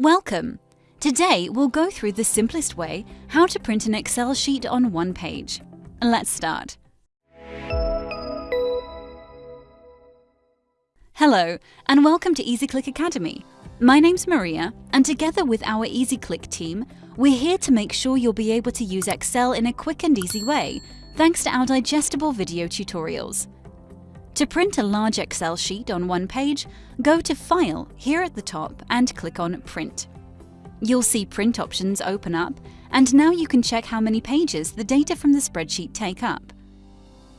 Welcome! Today we'll go through the simplest way how to print an Excel sheet on one page. Let's start. Hello and welcome to EasyClick Academy. My name's Maria and together with our EasyClick team, we're here to make sure you'll be able to use Excel in a quick and easy way thanks to our digestible video tutorials. To print a large Excel sheet on one page, go to File here at the top and click on Print. You'll see print options open up, and now you can check how many pages the data from the spreadsheet take up.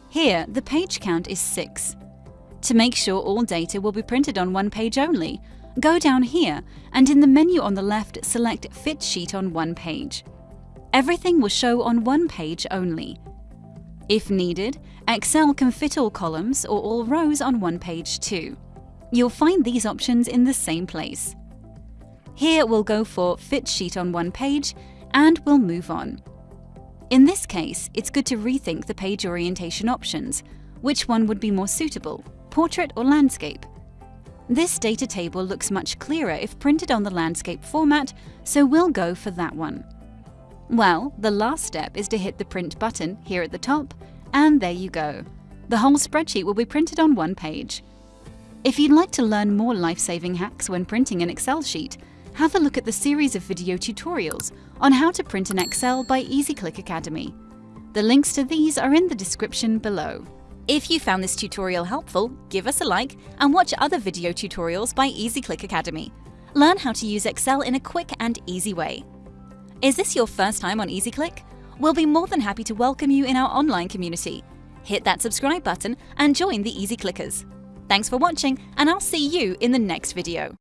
Here, the page count is 6. To make sure all data will be printed on one page only, go down here and in the menu on the left select Fit Sheet on one page. Everything will show on one page only. If needed, Excel can fit all columns or all rows on one page too. You'll find these options in the same place. Here we'll go for Fit Sheet on one page and we'll move on. In this case, it's good to rethink the page orientation options. Which one would be more suitable, portrait or landscape? This data table looks much clearer if printed on the landscape format, so we'll go for that one. Well, the last step is to hit the print button here at the top, and there you go. The whole spreadsheet will be printed on one page. If you'd like to learn more life-saving hacks when printing an Excel sheet, have a look at the series of video tutorials on how to print in Excel by EasyClick Academy. The links to these are in the description below. If you found this tutorial helpful, give us a like and watch other video tutorials by EasyClick Academy. Learn how to use Excel in a quick and easy way. Is this your first time on EasyClick? We'll be more than happy to welcome you in our online community. Hit that subscribe button and join the Easy Clickers. Thanks for watching and I'll see you in the next video.